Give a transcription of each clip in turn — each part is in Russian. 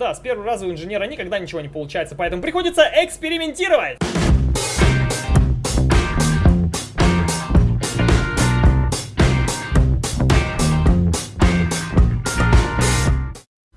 Да, с первого раза у инженера никогда ничего не получается, поэтому приходится экспериментировать.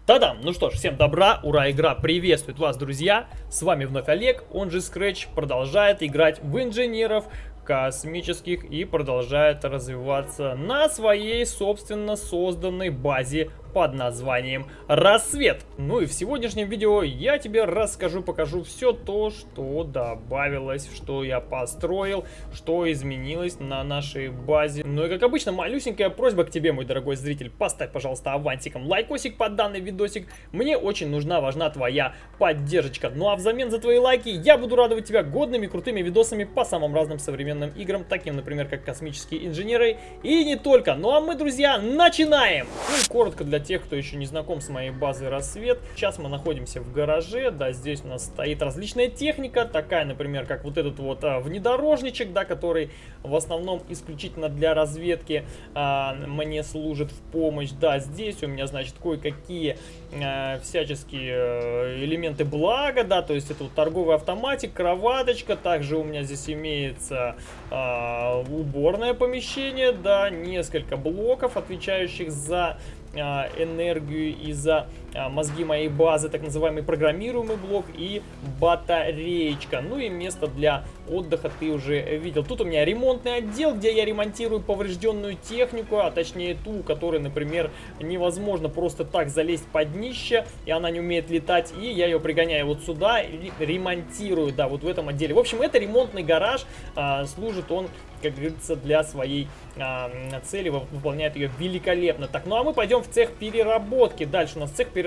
Та-дам! Ну что ж, всем добра, ура, игра приветствует вас, друзья! С вами вновь Олег, он же Scratch, продолжает играть в инженеров, космических и продолжает развиваться на своей собственно созданной базе под названием «Рассвет». Ну и в сегодняшнем видео я тебе расскажу, покажу все то, что добавилось, что я построил, что изменилось на нашей базе. Ну и как обычно, малюсенькая просьба к тебе, мой дорогой зритель, поставь, пожалуйста, авантиком лайкосик под данный видосик. Мне очень нужна, важна твоя поддержка. Ну а взамен за твои лайки я буду радовать тебя годными, крутыми видосами по самым разным современным играм, таким, например, как «Космические инженеры» и не только. Ну а мы, друзья, начинаем! Ну и коротко для тех, кто еще не знаком с моей базой «Рассвет», сейчас мы находимся в гараже, да, здесь у нас стоит различная техника, такая, например, как вот этот вот а, внедорожничек, да, который в основном исключительно для разведки а, мне служит в помощь, да, здесь у меня, значит, кое-какие а, всяческие э, элементы блага, да, то есть это вот торговый автоматик, кроваточка, также у меня здесь имеется а, уборное помещение, да, несколько блоков, отвечающих за а, энергию и за а, мозги моей базы, так называемый программируемый блок и батареечка. Ну и место для отдыха ты уже видел. Тут у меня ремонтный отдел, где я ремонтирую поврежденную технику, а точнее ту, которой, например, невозможно просто так залезть под днище, и она не умеет летать, и я ее пригоняю вот сюда и ремонтирую, да, вот в этом отделе. В общем, это ремонтный гараж, а, служит он как говорится, для своей а, цели, выполняет ее великолепно. Так, ну а мы пойдем в цех переработки. Дальше у нас цех переработки.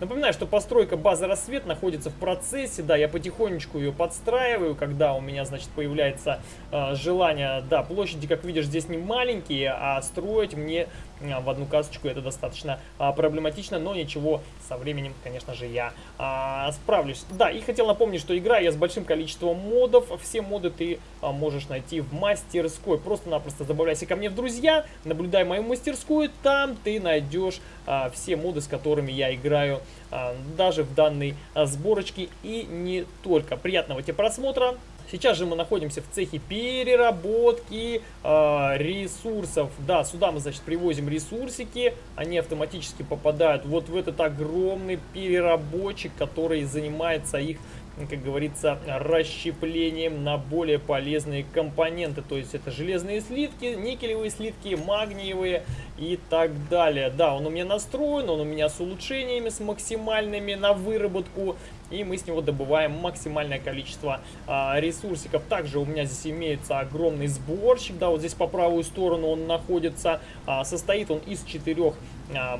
Напоминаю, что постройка базы «Рассвет» находится в процессе, да, я потихонечку ее подстраиваю, когда у меня, значит, появляется э, желание, да, площади, как видишь, здесь не маленькие, а строить мне в одну касочку это достаточно э, проблематично, но ничего, со временем, конечно же, я э, справлюсь. Да, и хотел напомнить, что играю я с большим количеством модов, все моды ты э, можешь найти в мастерской, просто-напросто добавляйся ко мне в друзья, наблюдай мою мастерскую, там ты найдешь э, все моды, с которыми я играю э, даже в данной э, сборочке и не только. Приятного тебе просмотра! Сейчас же мы находимся в цехе переработки э, ресурсов. Да, сюда мы, значит, привозим ресурсики. Они автоматически попадают вот в этот огромный переработчик, который занимается их как говорится, расщеплением на более полезные компоненты. То есть это железные слитки, никелевые слитки, магниевые и так далее. Да, он у меня настроен, он у меня с улучшениями, с максимальными на выработку. И мы с него добываем максимальное количество а, ресурсиков. Также у меня здесь имеется огромный сборщик. Да, вот здесь по правую сторону он находится. А, состоит он из четырех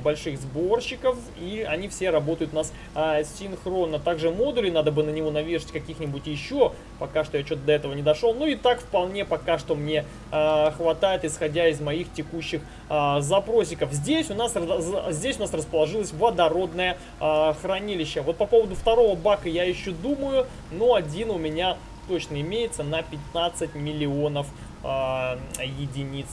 больших сборщиков. И они все работают у нас а, синхронно. Также модули надо бы на него навешать каких-нибудь еще. Пока что я что-то до этого не дошел. Ну и так вполне пока что мне а, хватает, исходя из моих текущих а, запросиков. Здесь у нас, здесь у нас расположилось водородное а, хранилище. Вот по поводу второго бака я еще думаю, но один у меня точно имеется на 15 миллионов единиц.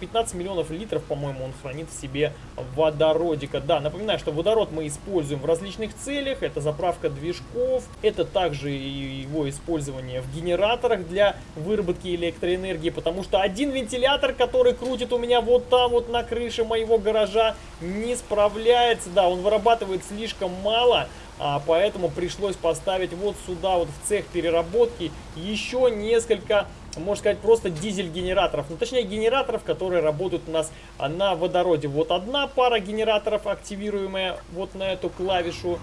15 миллионов литров, по-моему, он хранит в себе водородика. Да, напоминаю, что водород мы используем в различных целях. Это заправка движков, это также его использование в генераторах для выработки электроэнергии, потому что один вентилятор, который крутит у меня вот там вот на крыше моего гаража, не справляется. Да, он вырабатывает слишком мало, а, поэтому пришлось поставить вот сюда, вот в цех переработки, еще несколько можно сказать, просто дизель-генераторов. Ну, точнее, генераторов, которые работают у нас на водороде. Вот одна пара генераторов, активируемая вот на эту клавишу.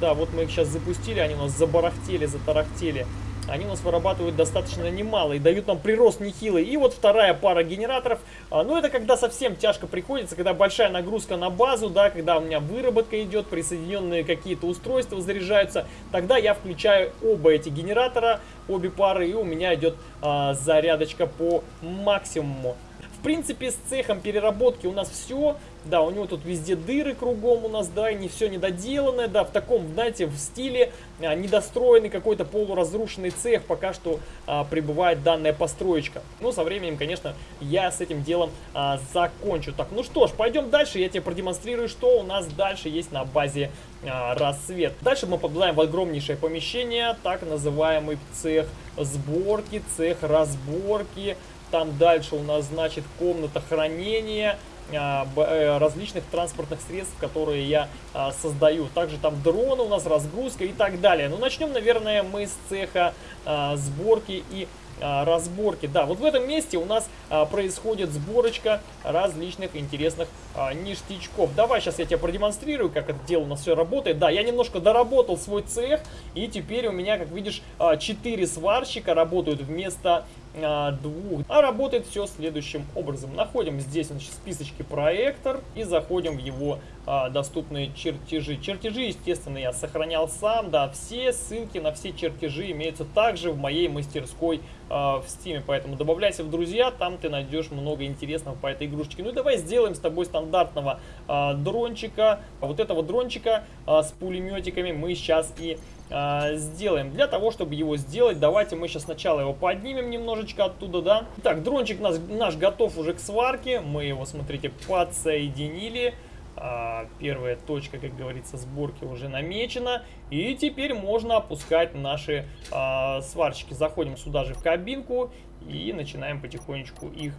Да, вот мы их сейчас запустили, они у нас забарахтели, затарахтели они у нас вырабатывают достаточно немало и дают нам прирост нехилый. И вот вторая пара генераторов, а, ну это когда совсем тяжко приходится, когда большая нагрузка на базу, да, когда у меня выработка идет, присоединенные какие-то устройства заряжаются, тогда я включаю оба эти генератора, обе пары, и у меня идет а, зарядочка по максимуму принципе, с цехом переработки у нас все. Да, у него тут везде дыры кругом у нас, да, и не все недоделанное, да, в таком, знаете, в стиле а, недостроенный какой-то полуразрушенный цех пока что а, пребывает данная построечка. Ну, со временем, конечно, я с этим делом а, закончу. Так, ну что ж, пойдем дальше, я тебе продемонстрирую, что у нас дальше есть на базе а, рассвет. Дальше мы попадаем в огромнейшее помещение, так называемый цех сборки, цех разборки. Там дальше у нас, значит, комната хранения, а, э, различных транспортных средств, которые я а, создаю. Также там дроны у нас, разгрузка и так далее. Ну, начнем, наверное, мы с цеха а, сборки и разборки. Да, вот в этом месте у нас происходит сборочка различных интересных ништячков. Давай сейчас я тебе продемонстрирую, как это дело у нас все работает. Да, я немножко доработал свой цех, и теперь у меня, как видишь, а, 4 сварщика работают вместо двух. А работает все следующим образом. Находим здесь значит, в списочке проектор и заходим в его а, доступные чертежи. Чертежи, естественно, я сохранял сам. Да, все ссылки на все чертежи имеются также в моей мастерской а, в Steam. Поэтому добавляйся в друзья, там ты найдешь много интересного по этой игрушечке. Ну и давай сделаем с тобой стандартного а, дрончика. Вот этого дрончика а, с пулеметиками мы сейчас и а, сделаем. Для того, чтобы его сделать, давайте мы сейчас сначала его поднимем немножечко оттуда, да. Так, дрончик наш, наш готов уже к сварке. Мы его, смотрите, подсоединили. А, первая точка, как говорится, сборки уже намечена. И теперь можно опускать наши а, сварщики. Заходим сюда же в кабинку и начинаем потихонечку их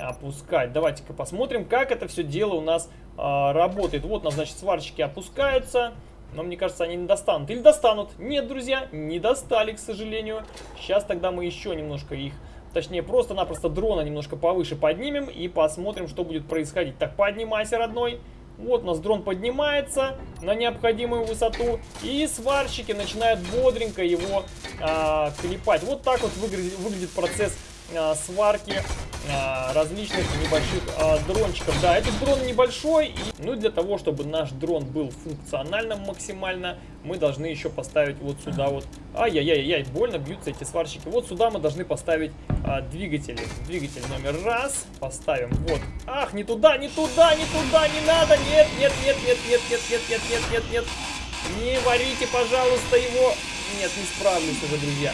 опускать. Давайте-ка посмотрим, как это все дело у нас а, работает. Вот у нас, значит, сварщики опускаются. Но мне кажется, они не достанут. Или достанут. Нет, друзья, не достали, к сожалению. Сейчас тогда мы еще немножко их... Точнее, просто-напросто дрона немножко повыше поднимем и посмотрим, что будет происходить. Так, поднимайся, родной. Вот у нас дрон поднимается на необходимую высоту. И сварщики начинают бодренько его а, клепать. Вот так вот выглядит, выглядит процесс а, сварки различных небольших а, дрончиков. Да, этот дрон небольшой, и, ну для того, чтобы наш дрон был функциональным максимально, мы должны еще поставить вот сюда вот, ай-яй-яй-яй, больно бьются эти сварщики. Вот сюда мы должны поставить а, двигатели. Двигатель номер раз, поставим, вот. Ах, не туда, не туда, не туда, не надо, нет, нет, нет, нет, нет, нет, нет, нет, нет, нет, нет. Не варите, пожалуйста, его. Нет, не справлюсь уже, друзья.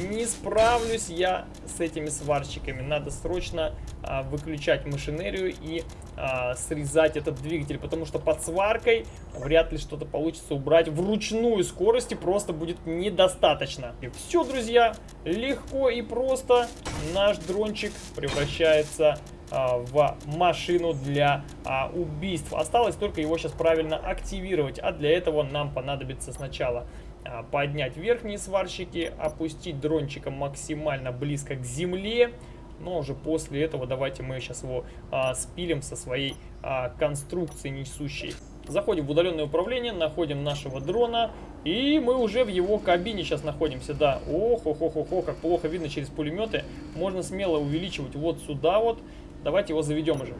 Не справлюсь я с этими сварщиками. Надо срочно а, выключать машинерию и а, срезать этот двигатель, потому что под сваркой вряд ли что-то получится убрать вручную скорости, просто будет недостаточно. И все, друзья, легко и просто наш дрончик превращается а, в машину для а, убийств. Осталось только его сейчас правильно активировать, а для этого нам понадобится сначала а, поднять верхние сварщики, опустить дрончиком максимально близко к земле. Но уже после этого давайте мы сейчас его а, спилим со своей а, конструкции несущей. Заходим в удаленное управление, находим нашего дрона. И мы уже в его кабине сейчас находимся, да. Ох, ох, ох, ох, как плохо видно через пулеметы. Можно смело увеличивать вот сюда вот. Давайте его заведем уже.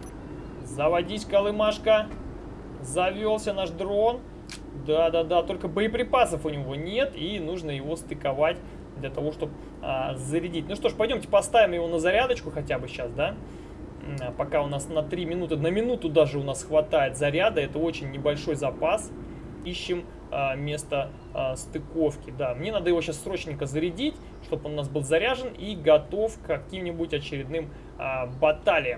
Заводись, колымашка. Завелся наш дрон. Да-да-да, только боеприпасов у него нет, и нужно его стыковать для того, чтобы а, зарядить. Ну что ж, пойдемте поставим его на зарядочку хотя бы сейчас, да? А, пока у нас на 3 минуты, на минуту даже у нас хватает заряда, это очень небольшой запас. Ищем а, место а, стыковки, да. Мне надо его сейчас срочненько зарядить, чтобы он у нас был заряжен и готов к каким-нибудь очередным а.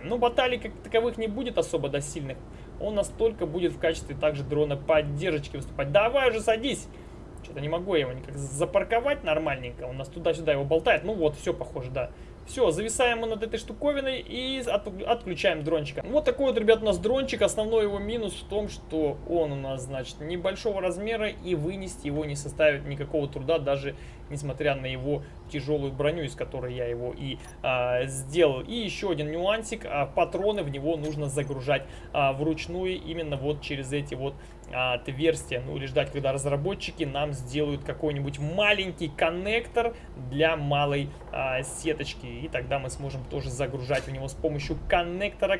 Ну, баталий как таковых не будет особо до сильных он настолько будет в качестве также дрона поддержки выступать. Давай уже садись! Что-то не могу я его никак запарковать нормальненько. Он нас туда-сюда его болтает. Ну вот, все похоже, да. Все, зависаем мы над этой штуковиной и от, отключаем дрончика. Вот такой вот, ребят, у нас дрончик. Основной его минус в том, что он у нас, значит, небольшого размера и вынести его не составит никакого труда, даже несмотря на его тяжелую броню, из которой я его и а, сделал. И еще один нюансик, а, патроны в него нужно загружать а, вручную именно вот через эти вот а, отверстия. Ну или ждать, когда разработчики нам сделают какой-нибудь маленький коннектор для малой а, сеточки. и тогда мы сможем тоже загружать в него с помощью коннектора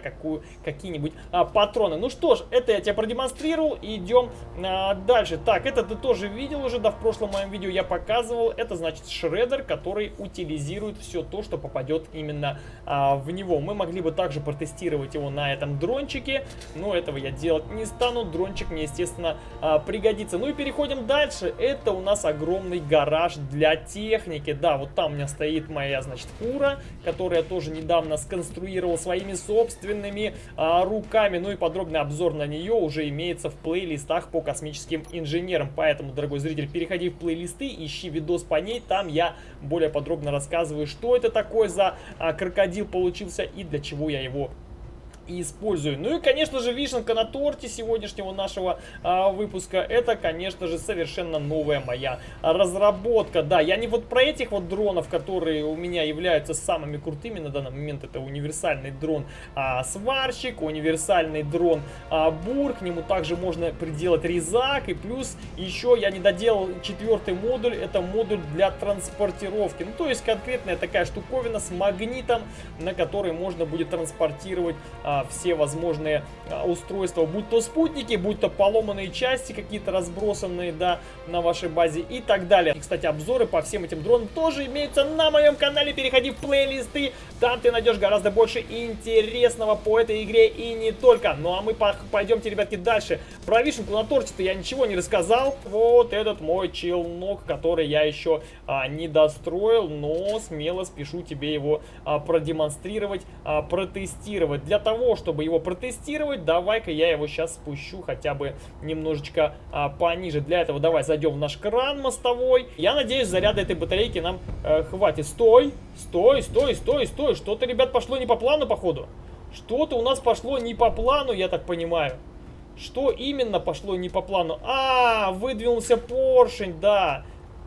какие-нибудь а, патроны. Ну что ж, это я тебе продемонстрировал, идем а, дальше. Так, это ты тоже видел уже, да, в прошлом моем видео я показывал. Это значит шредер, который утилизирует все то, что попадет именно а, в него. Мы могли бы также протестировать его на этом дрончике, но этого я делать не стану. Дрончик мне, естественно, а, пригодится. Ну и переходим дальше. Это у нас огромный гараж для техники. Да, вот там у меня стоит моя, значит, фура, которую я тоже недавно сконструировал своими собственными а, руками. Ну и подробный обзор на нее уже имеется в плейлистах по космическим инженерам. Поэтому, дорогой зритель, переходи в плейлисты, ищи видос по ней. Там я более подробно рассказываю, что это такое за а, крокодил получился и для чего я его и использую. Ну и, конечно же, вишенка на торте сегодняшнего нашего а, выпуска, это, конечно же, совершенно новая моя разработка. Да, я не вот про этих вот дронов, которые у меня являются самыми крутыми на данный момент, это универсальный дрон а, сварщик, универсальный дрон а, бур, к нему также можно приделать резак, и плюс еще я не доделал четвертый модуль, это модуль для транспортировки. Ну, то есть конкретная такая штуковина с магнитом, на который можно будет транспортировать а, а, все возможные а, устройства, будь то спутники, будь то поломанные части какие-то разбросанные, да, на вашей базе и так далее. И, кстати, обзоры по всем этим дронам тоже имеются на моем канале. Переходи в плейлисты, там ты найдешь гораздо больше интересного по этой игре и не только. Ну а мы пойдемте, ребятки, дальше. Про вишенку на торте-то я ничего не рассказал. Вот этот мой челнок, который я еще а, не достроил, но смело спешу тебе его а, продемонстрировать, а, протестировать. Для того, того, чтобы его протестировать, давай-ка я его сейчас спущу хотя бы немножечко а, пониже. Для этого давай зайдем в наш кран мостовой. Я надеюсь, заряда этой батарейки нам э, хватит. Стой, стой, стой, стой, стой. Что-то, ребят, пошло не по плану, походу. Что-то у нас пошло не по плану, я так понимаю. Что именно пошло не по плану? А, выдвинулся поршень, да.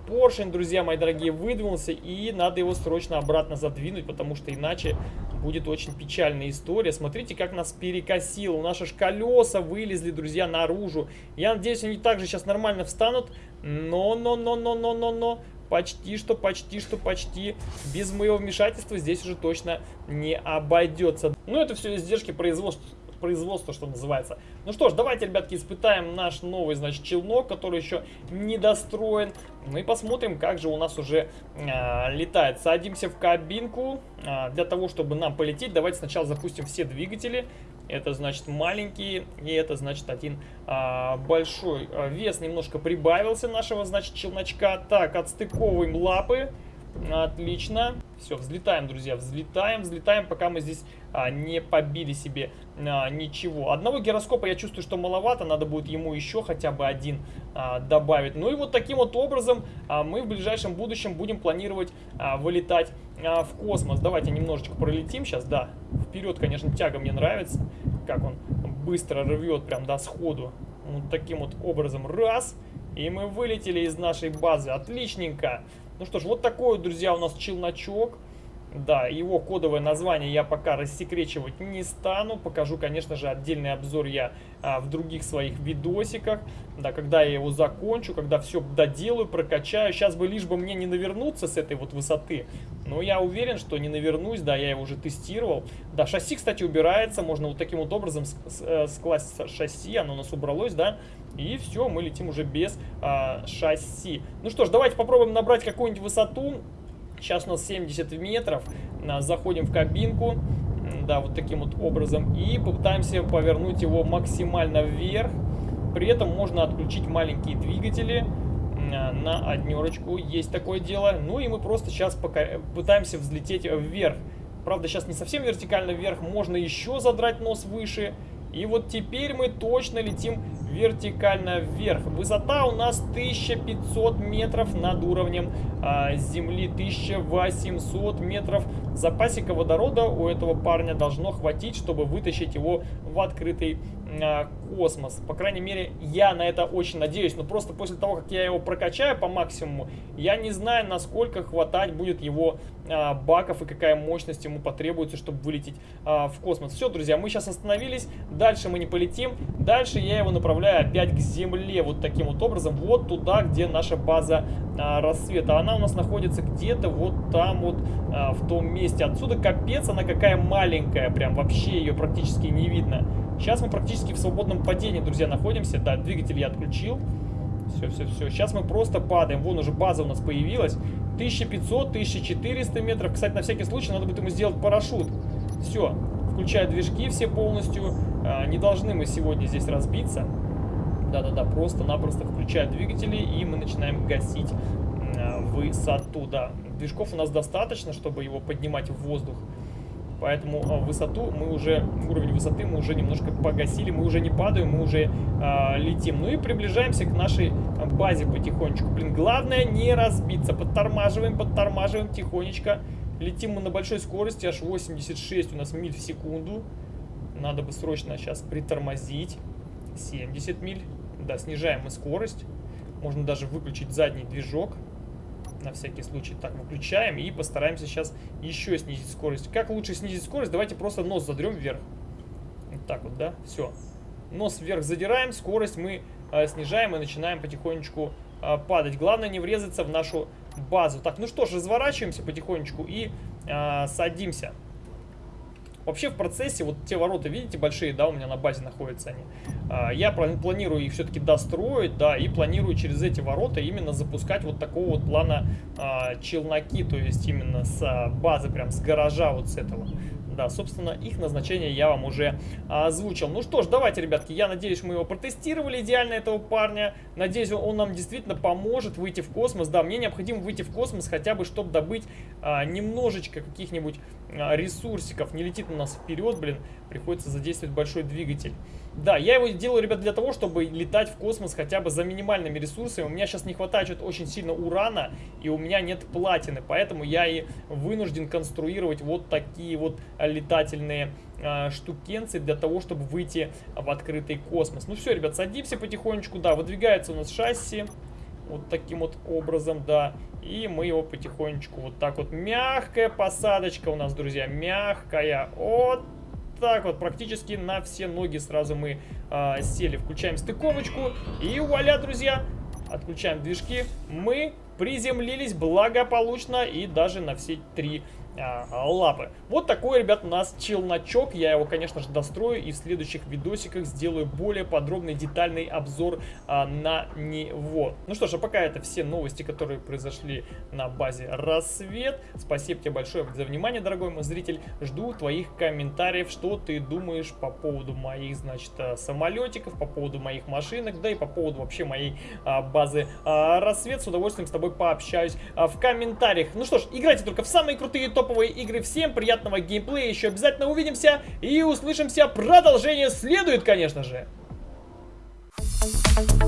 Поршень, друзья мои дорогие, выдвинулся, и надо его срочно обратно задвинуть, потому что иначе будет очень печальная история. Смотрите, как нас перекосило. Наши ж колеса вылезли, друзья, наружу. Я надеюсь, они также сейчас нормально встанут. Но, но, но, но, но, но, но. Почти что, почти что, почти. Без моего вмешательства здесь уже точно не обойдется. Ну, это все издержки производства производства, что называется. Ну что ж, давайте, ребятки, испытаем наш новый, значит, челнок, который еще не достроен. Ну и посмотрим, как же у нас уже э, летает. Садимся в кабинку. Э, для того, чтобы нам полететь, давайте сначала запустим все двигатели. Это значит маленькие, и это значит один а, большой. Вес немножко прибавился нашего, значит, челночка. Так, отстыковываем лапы. Отлично. Все, взлетаем, друзья, взлетаем, взлетаем, пока мы здесь а, не побили себе а, ничего. Одного гироскопа я чувствую, что маловато, надо будет ему еще хотя бы один а, добавить. Ну и вот таким вот образом а, мы в ближайшем будущем будем планировать а, вылетать а, в космос. Давайте немножечко пролетим сейчас, да. Вперед, конечно, тяга мне нравится, как он быстро рвет прям до сходу. Вот таким вот образом, раз, и мы вылетели из нашей базы. Отличненько. Ну что ж, вот такой, друзья, у нас челночок. Да, его кодовое название я пока рассекречивать не стану. Покажу, конечно же, отдельный обзор я а, в других своих видосиках. Да, когда я его закончу, когда все доделаю, прокачаю. Сейчас бы лишь бы мне не навернуться с этой вот высоты. Но я уверен, что не навернусь, да, я его уже тестировал. Да, шасси, кстати, убирается. Можно вот таким вот образом э, скласть шасси, оно у нас убралось, да. И все, мы летим уже без а, шасси. Ну что ж, давайте попробуем набрать какую-нибудь высоту. Сейчас у нас 70 метров. Заходим в кабинку. Да, вот таким вот образом. И попытаемся повернуть его максимально вверх. При этом можно отключить маленькие двигатели на однерочку. Есть такое дело. Ну и мы просто сейчас пока пытаемся взлететь вверх. Правда, сейчас не совсем вертикально вверх. Можно еще задрать нос выше. И вот теперь мы точно летим вертикально вверх. Высота у нас 1500 метров над уровнем а, земли, 1800 метров. Запасика водорода у этого парня должно хватить, чтобы вытащить его в открытый а, космос. По крайней мере, я на это очень надеюсь. Но просто после того, как я его прокачаю по максимуму, я не знаю, насколько хватать будет его а, баков и какая мощность ему потребуется, чтобы вылететь в космос. Все, друзья, мы сейчас остановились. Дальше мы не полетим. Дальше я его направляю опять к Земле. Вот таким вот образом. Вот туда, где наша база рассвета. Она у нас находится где-то вот там вот а, в том месте. Отсюда капец, она какая маленькая, прям вообще ее практически не видно. Сейчас мы практически в свободном падении, друзья, находимся. Да, двигатель я отключил. Все, все, все. Сейчас мы просто падаем. Вон уже база у нас появилась. 1500, 1400 метров. Кстати, на всякий случай надо будет ему сделать парашют. Все. Включаю движки все полностью. А, не должны мы сегодня здесь разбиться. Да-да-да, просто-напросто включаю двигатели и мы начинаем гасить а, высоту. Да, движков у нас достаточно, чтобы его поднимать в воздух. Поэтому а, высоту мы уже, уровень высоты мы уже немножко погасили, мы уже не падаем, мы уже а, летим. Ну и приближаемся к нашей базе потихонечку. Блин, главное не разбиться. Подтормаживаем, подтормаживаем тихонечко. Летим мы на большой скорости, аж 86 у нас миль в секунду. Надо бы срочно сейчас притормозить. 70 миль. Да, снижаем мы скорость. Можно даже выключить задний движок на всякий случай. Так, выключаем и постараемся сейчас еще снизить скорость. Как лучше снизить скорость? Давайте просто нос задрем вверх. Вот так вот, да? Все. Нос вверх задираем, скорость мы э, снижаем и начинаем потихонечку э, падать. Главное не врезаться в нашу базу. Так, ну что ж, разворачиваемся потихонечку и э, садимся. Вообще в процессе, вот те ворота, видите, большие, да, у меня на базе находятся они. А, я планирую их все-таки достроить, да, и планирую через эти ворота именно запускать вот такого вот плана а, челноки, то есть именно с а, базы, прям с гаража вот с этого. Да, собственно, их назначение я вам уже озвучил. Ну что ж, давайте, ребятки, я надеюсь, мы его протестировали идеально, этого парня. Надеюсь, он нам действительно поможет выйти в космос. Да, мне необходимо выйти в космос хотя бы, чтобы добыть а, немножечко каких-нибудь ресурсиков. Не летит у нас вперед, блин, приходится задействовать большой двигатель. Да, я его делаю, ребят, для того, чтобы летать в космос хотя бы за минимальными ресурсами. У меня сейчас не хватает очень сильно урана, и у меня нет платины, поэтому я и вынужден конструировать вот такие вот летательные э, штукенцы для того, чтобы выйти в открытый космос. Ну все, ребят, садимся потихонечку, да, выдвигается у нас шасси. Вот таким вот образом, да. И мы его потихонечку вот так вот. Мягкая посадочка у нас, друзья, мягкая. Вот так вот, практически на все ноги сразу мы э, сели. Включаем стыковочку и вуаля, друзья, отключаем движки. Мы приземлились благополучно и даже на все три лапы. Вот такой, ребят, у нас челночок. Я его, конечно же, дострою и в следующих видосиках сделаю более подробный, детальный обзор а, на него. Ну что ж, а пока это все новости, которые произошли на базе Рассвет. Спасибо тебе большое за внимание, дорогой мой зритель. Жду твоих комментариев, что ты думаешь по поводу моих, значит, а, самолетиков, по поводу моих машинок, да и по поводу вообще моей а, базы а, Рассвет. С удовольствием с тобой пообщаюсь а, в комментариях. Ну что ж, играйте только в самые крутые топ топовые игры. Всем приятного геймплея, еще обязательно увидимся и услышимся. Продолжение следует, конечно же. Thank you.